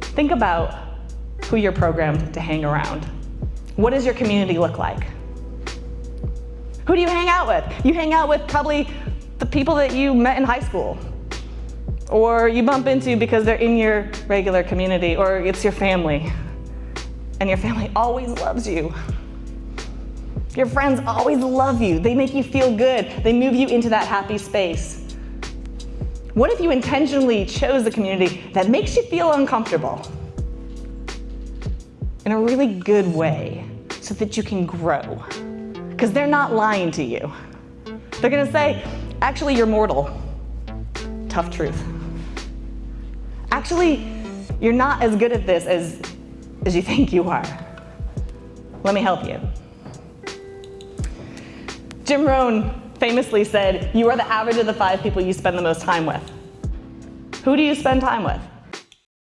Think about who you're programmed to hang around. What does your community look like? Who do you hang out with? You hang out with probably the people that you met in high school or you bump into because they're in your regular community or it's your family and your family always loves you. Your friends always love you. They make you feel good. They move you into that happy space. What if you intentionally chose a community that makes you feel uncomfortable in a really good way so that you can grow? Because they're not lying to you. They're gonna say, actually, you're mortal. Tough truth. Actually, you're not as good at this as, as you think you are. Let me help you. Jim Rohn famously said, you are the average of the five people you spend the most time with. Who do you spend time with?